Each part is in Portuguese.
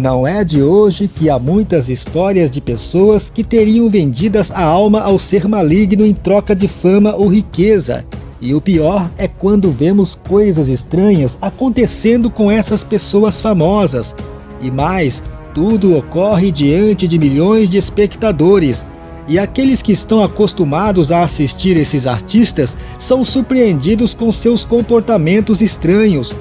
Não é de hoje que há muitas histórias de pessoas que teriam vendidas a alma ao ser maligno em troca de fama ou riqueza. E o pior é quando vemos coisas estranhas acontecendo com essas pessoas famosas. E mais, tudo ocorre diante de milhões de espectadores. E aqueles que estão acostumados a assistir esses artistas são surpreendidos com seus comportamentos estranhos.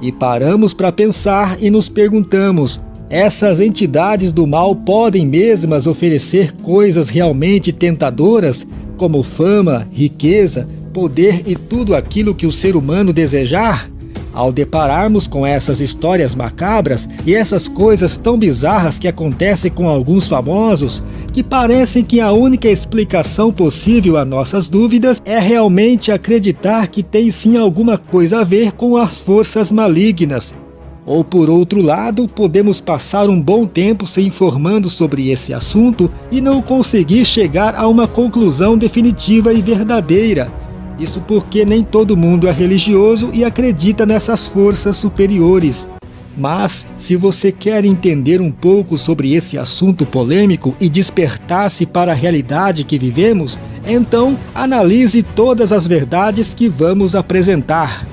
E paramos para pensar e nos perguntamos, essas entidades do mal podem mesmas oferecer coisas realmente tentadoras, como fama, riqueza, poder e tudo aquilo que o ser humano desejar? Ao depararmos com essas histórias macabras e essas coisas tão bizarras que acontecem com alguns famosos, que parecem que a única explicação possível a nossas dúvidas é realmente acreditar que tem sim alguma coisa a ver com as forças malignas ou por outro lado, podemos passar um bom tempo se informando sobre esse assunto e não conseguir chegar a uma conclusão definitiva e verdadeira. Isso porque nem todo mundo é religioso e acredita nessas forças superiores. Mas, se você quer entender um pouco sobre esse assunto polêmico e despertar-se para a realidade que vivemos, então analise todas as verdades que vamos apresentar.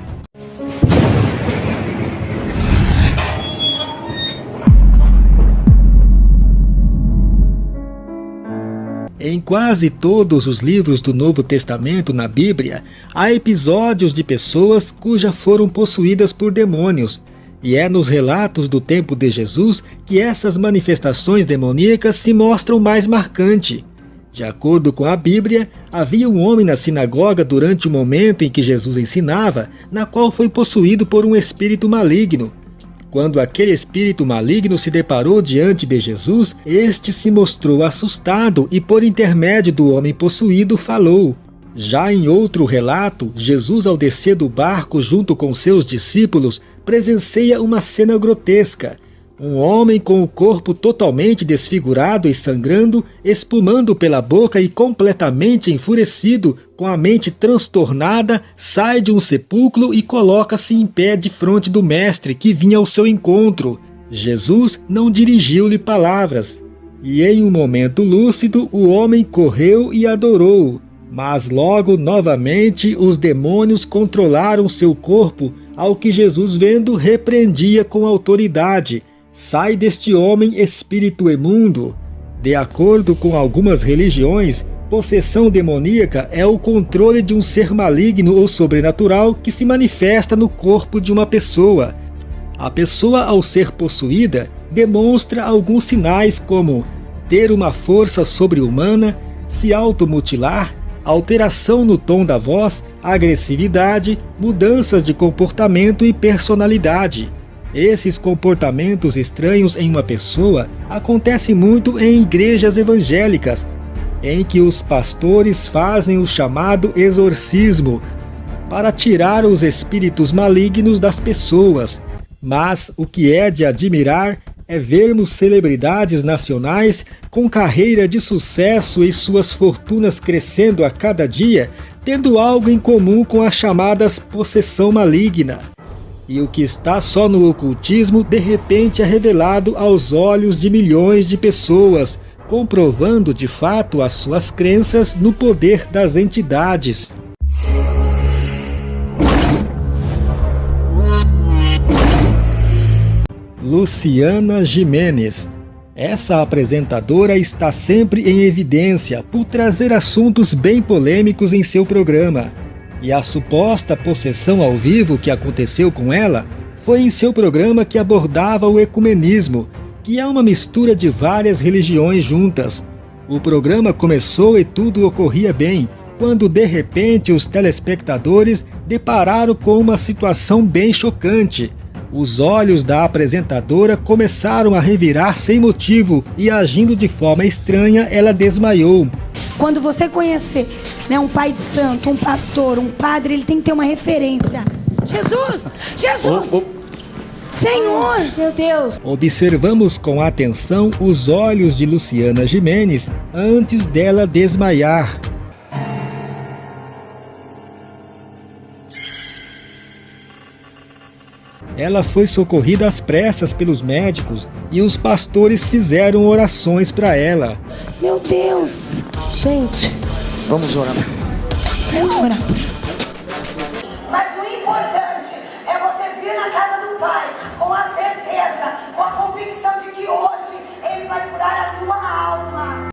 Em quase todos os livros do Novo Testamento na Bíblia, há episódios de pessoas cujas foram possuídas por demônios, e é nos relatos do tempo de Jesus que essas manifestações demoníacas se mostram mais marcante. De acordo com a Bíblia, havia um homem na sinagoga durante o momento em que Jesus ensinava, na qual foi possuído por um espírito maligno. Quando aquele espírito maligno se deparou diante de Jesus, este se mostrou assustado e, por intermédio do homem possuído, falou. Já em outro relato, Jesus, ao descer do barco junto com seus discípulos, presencia uma cena grotesca. Um homem com o corpo totalmente desfigurado e sangrando, espumando pela boca e completamente enfurecido, com a mente transtornada, sai de um sepulcro e coloca-se em pé de frente do mestre que vinha ao seu encontro. Jesus não dirigiu-lhe palavras. E em um momento lúcido, o homem correu e adorou. Mas logo novamente os demônios controlaram seu corpo, ao que Jesus vendo repreendia com autoridade Sai deste homem espírito imundo. De acordo com algumas religiões, possessão demoníaca é o controle de um ser maligno ou sobrenatural que se manifesta no corpo de uma pessoa. A pessoa, ao ser possuída, demonstra alguns sinais como ter uma força sobre-humana, se automutilar, alteração no tom da voz, agressividade, mudanças de comportamento e personalidade. Esses comportamentos estranhos em uma pessoa acontecem muito em igrejas evangélicas, em que os pastores fazem o chamado exorcismo para tirar os espíritos malignos das pessoas. Mas o que é de admirar é vermos celebridades nacionais com carreira de sucesso e suas fortunas crescendo a cada dia, tendo algo em comum com as chamadas possessão maligna e o que está só no ocultismo de repente é revelado aos olhos de milhões de pessoas, comprovando de fato as suas crenças no poder das entidades. Luciana Jimenez essa apresentadora está sempre em evidência por trazer assuntos bem polêmicos em seu programa. E a suposta possessão ao vivo que aconteceu com ela foi em seu programa que abordava o ecumenismo, que é uma mistura de várias religiões juntas. O programa começou e tudo ocorria bem, quando de repente os telespectadores depararam com uma situação bem chocante. Os olhos da apresentadora começaram a revirar sem motivo e agindo de forma estranha, ela desmaiou. Quando você conhecer né, um pai de santo, um pastor, um padre, ele tem que ter uma referência. Jesus! Jesus! Oh, oh. Senhor! Meu Deus! Observamos com atenção os olhos de Luciana Jimenez antes dela desmaiar. ela foi socorrida às pressas pelos médicos e os pastores fizeram orações para ela. Meu Deus! Gente, vamos orar. Vamos orar. Mas o importante é você vir na casa do Pai com a certeza, com a convicção de que hoje Ele vai curar a tua alma.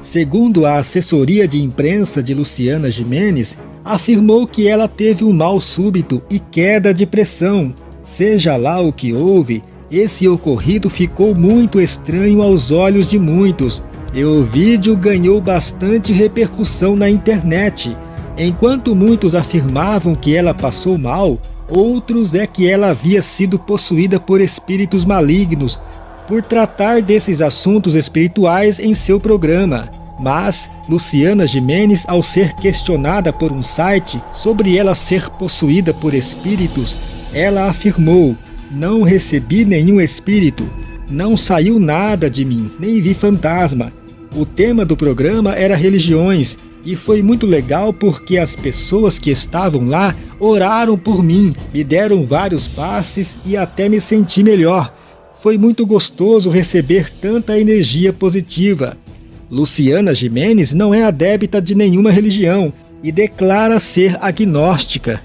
Segundo a assessoria de imprensa de Luciana Jimenez, afirmou que ela teve um mal súbito e queda de pressão. Seja lá o que houve, esse ocorrido ficou muito estranho aos olhos de muitos, e o vídeo ganhou bastante repercussão na internet. Enquanto muitos afirmavam que ela passou mal, outros é que ela havia sido possuída por espíritos malignos, por tratar desses assuntos espirituais em seu programa. Mas Luciana Jimenez, ao ser questionada por um site sobre ela ser possuída por espíritos, ela afirmou: Não recebi nenhum espírito, não saiu nada de mim, nem vi fantasma. O tema do programa era religiões e foi muito legal porque as pessoas que estavam lá oraram por mim, me deram vários passes e até me senti melhor. Foi muito gostoso receber tanta energia positiva. Luciana Jimenez não é adepta de nenhuma religião e declara ser agnóstica.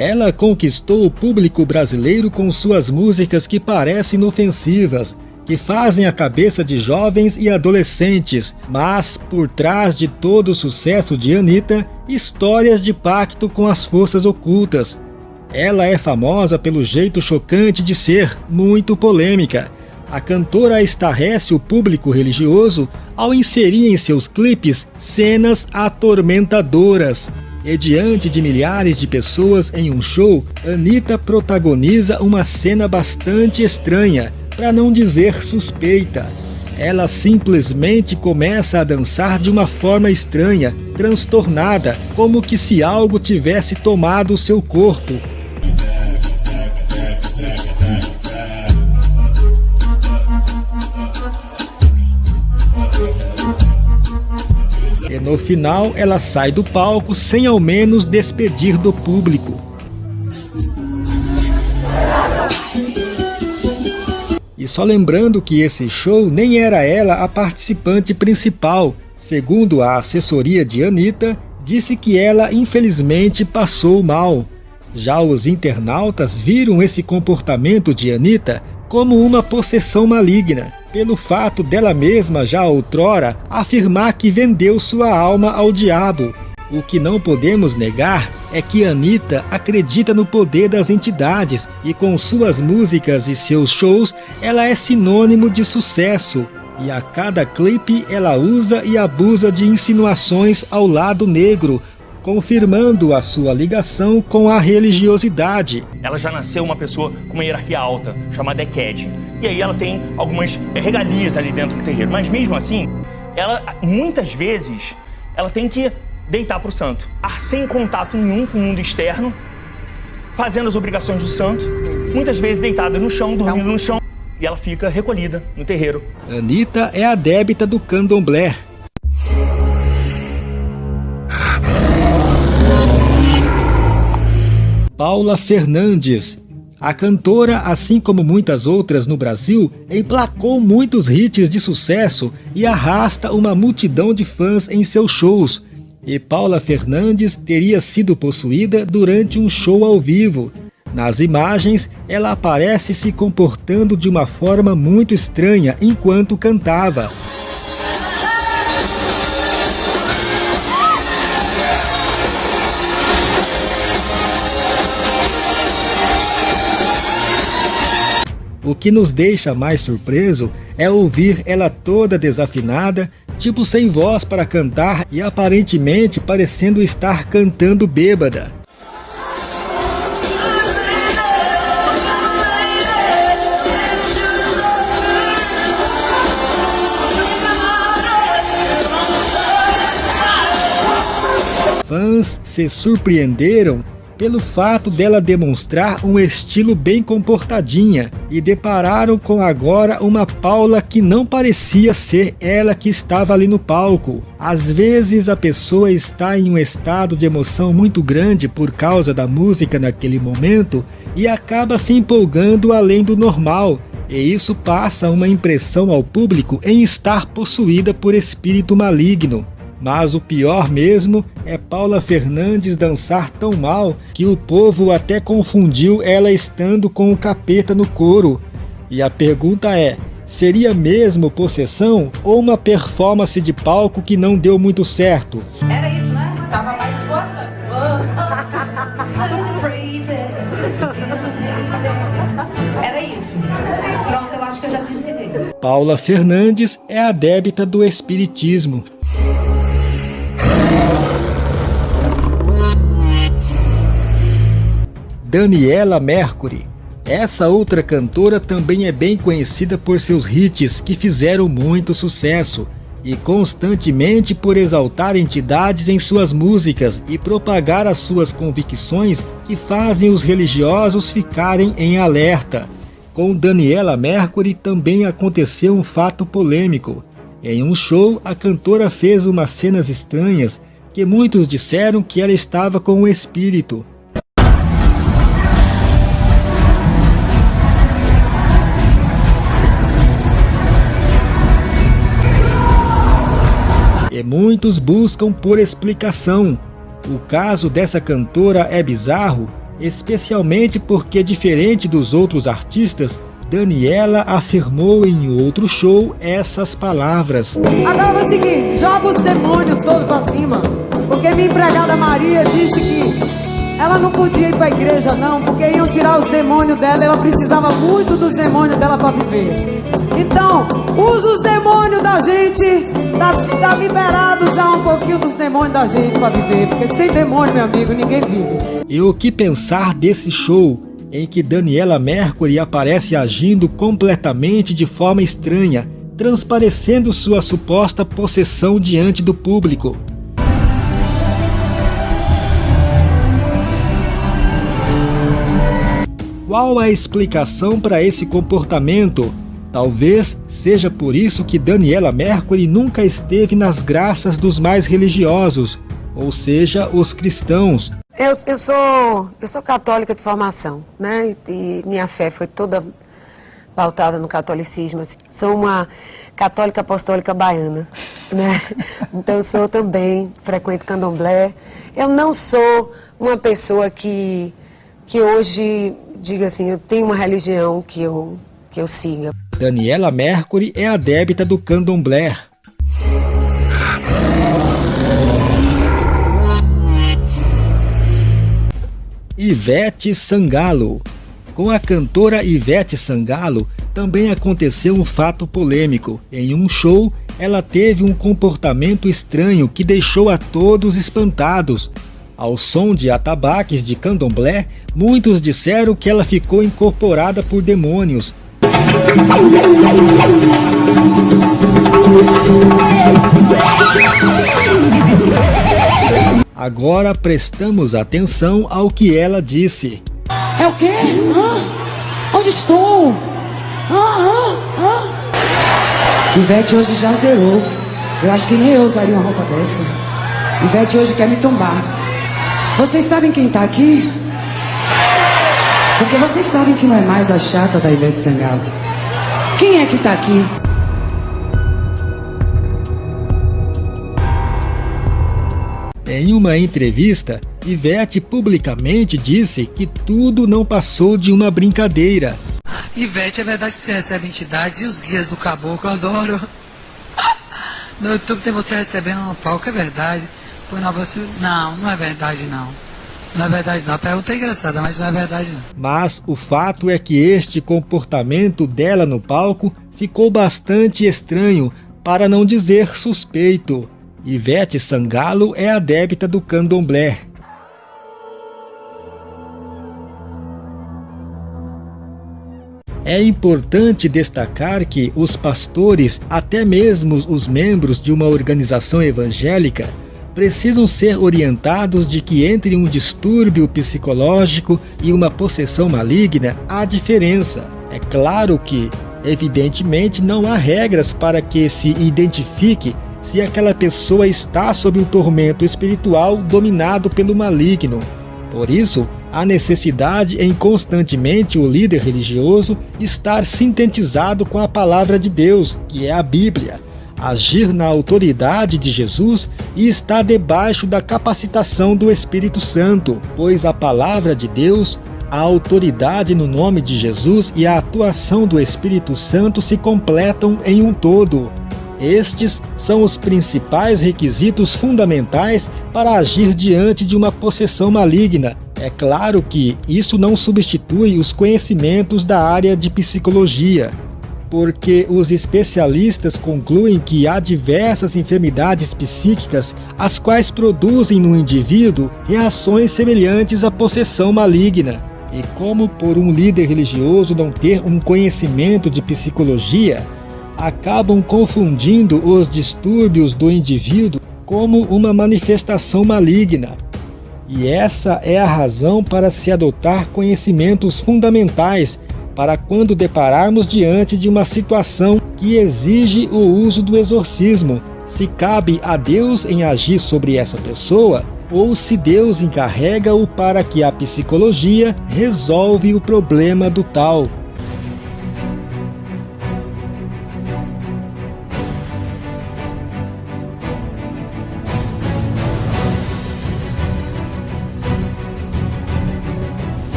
Ela conquistou o público brasileiro com suas músicas que parecem inofensivas, que fazem a cabeça de jovens e adolescentes, mas por trás de todo o sucesso de Anitta, histórias de pacto com as forças ocultas. Ela é famosa pelo jeito chocante de ser, muito polêmica. A cantora estarrece o público religioso ao inserir em seus clipes cenas atormentadoras. E diante de milhares de pessoas em um show, Anitta protagoniza uma cena bastante estranha, para não dizer suspeita. Ela simplesmente começa a dançar de uma forma estranha, transtornada, como que se algo tivesse tomado seu corpo. No final ela sai do palco sem ao menos despedir do público. E só lembrando que esse show nem era ela a participante principal. Segundo a assessoria de Anitta, disse que ela infelizmente passou mal. Já os internautas viram esse comportamento de Anitta como uma possessão maligna, pelo fato dela mesma já outrora afirmar que vendeu sua alma ao diabo o que não podemos negar é que Anitta acredita no poder das entidades e com suas músicas e seus shows ela é sinônimo de sucesso. E a cada clipe ela usa e abusa de insinuações ao lado negro, confirmando a sua ligação com a religiosidade. Ela já nasceu uma pessoa com uma hierarquia alta, chamada Eked. E aí ela tem algumas regalias ali dentro do terreiro. Mas mesmo assim, ela muitas vezes ela tem que deitar para o santo. Sem contato nenhum com o mundo externo, fazendo as obrigações do santo, muitas vezes deitada no chão, dormindo no chão, e ela fica recolhida no terreiro. Anitta é a débita do candomblé. Paula Fernandes. A cantora, assim como muitas outras no Brasil, emplacou muitos hits de sucesso e arrasta uma multidão de fãs em seus shows, e Paula Fernandes teria sido possuída durante um show ao vivo. Nas imagens, ela aparece se comportando de uma forma muito estranha enquanto cantava. O que nos deixa mais surpreso é ouvir ela toda desafinada, tipo sem voz para cantar e aparentemente parecendo estar cantando bêbada. Fãs se surpreenderam pelo fato dela demonstrar um estilo bem comportadinha e depararam com agora uma Paula que não parecia ser ela que estava ali no palco. Às vezes a pessoa está em um estado de emoção muito grande por causa da música naquele momento e acaba se empolgando além do normal, e isso passa uma impressão ao público em estar possuída por espírito maligno. Mas o pior mesmo é Paula Fernandes dançar tão mal que o povo até confundiu ela estando com o capeta no coro. E a pergunta é, seria mesmo possessão ou uma performance de palco que não deu muito certo? Era isso, né? Tava mais força. Era isso. Pronto, eu acho que eu já te ensinei. Paula Fernandes é a débita do espiritismo. Daniela Mercury. Essa outra cantora também é bem conhecida por seus hits que fizeram muito sucesso e constantemente por exaltar entidades em suas músicas e propagar as suas convicções que fazem os religiosos ficarem em alerta. Com Daniela Mercury também aconteceu um fato polêmico. Em um show, a cantora fez umas cenas estranhas que muitos disseram que ela estava com o espírito. Muitos buscam por explicação. O caso dessa cantora é bizarro, especialmente porque, diferente dos outros artistas, Daniela afirmou em outro show essas palavras. Agora é o seguinte, joga os demônios todos para cima. Porque minha empregada Maria disse que ela não podia ir para a igreja não, porque iam tirar os demônios dela, ela precisava muito dos demônios dela para viver. Então, usa os demônios da gente, tá, tá liberado usar um pouquinho dos demônios da gente para viver, porque sem demônio, meu amigo, ninguém vive. E o que pensar desse show? em que Daniela Mercury aparece agindo completamente de forma estranha, transparecendo sua suposta possessão diante do público. Qual a explicação para esse comportamento? Talvez seja por isso que Daniela Mercury nunca esteve nas graças dos mais religiosos, ou seja, os cristãos, eu, eu, sou, eu sou católica de formação, né? E minha fé foi toda pautada no catolicismo. Sou uma católica apostólica baiana, né? Então eu sou também, frequento candomblé. Eu não sou uma pessoa que, que hoje, diga assim, eu tenho uma religião que eu, que eu siga. Daniela Mercury é a débita do candomblé. Ivete Sangalo. Com a cantora Ivete Sangalo, também aconteceu um fato polêmico. Em um show, ela teve um comportamento estranho que deixou a todos espantados. Ao som de atabaques de candomblé, muitos disseram que ela ficou incorporada por demônios. Agora prestamos atenção ao que ela disse. É o quê? Hã? Onde estou? Hã? Hã? Ivete hoje já zerou. Eu acho que nem eu usaria uma roupa dessa. Ivete hoje quer me tombar. Vocês sabem quem tá aqui? Porque vocês sabem que não é mais a chata da Ivete Sangalo. Quem é que tá aqui? Em uma entrevista, Ivete publicamente disse que tudo não passou de uma brincadeira. Ivete, é verdade que você recebe entidades e os guias do caboclo, eu adoro. No YouTube tem você recebendo no palco, é verdade. Não, não é verdade não. É verdade não. A pergunta é engraçada, mas não é verdade não. Mas o fato é que este comportamento dela no palco ficou bastante estranho, para não dizer suspeito. Ivete Sangalo é a débita do candomblé. É importante destacar que os pastores, até mesmo os membros de uma organização evangélica, precisam ser orientados de que entre um distúrbio psicológico e uma possessão maligna há diferença. É claro que, evidentemente, não há regras para que se identifique se aquela pessoa está sob um tormento espiritual dominado pelo maligno. Por isso, há necessidade em constantemente o líder religioso estar sintetizado com a palavra de Deus, que é a Bíblia, agir na autoridade de Jesus e estar debaixo da capacitação do Espírito Santo, pois a palavra de Deus, a autoridade no nome de Jesus e a atuação do Espírito Santo se completam em um todo. Estes são os principais requisitos fundamentais para agir diante de uma possessão maligna. É claro que isso não substitui os conhecimentos da área de psicologia, porque os especialistas concluem que há diversas enfermidades psíquicas as quais produzem no indivíduo reações semelhantes à possessão maligna. E como por um líder religioso não ter um conhecimento de psicologia, acabam confundindo os distúrbios do indivíduo como uma manifestação maligna. E essa é a razão para se adotar conhecimentos fundamentais para quando depararmos diante de uma situação que exige o uso do exorcismo, se cabe a Deus em agir sobre essa pessoa ou se Deus encarrega-o para que a psicologia resolve o problema do tal.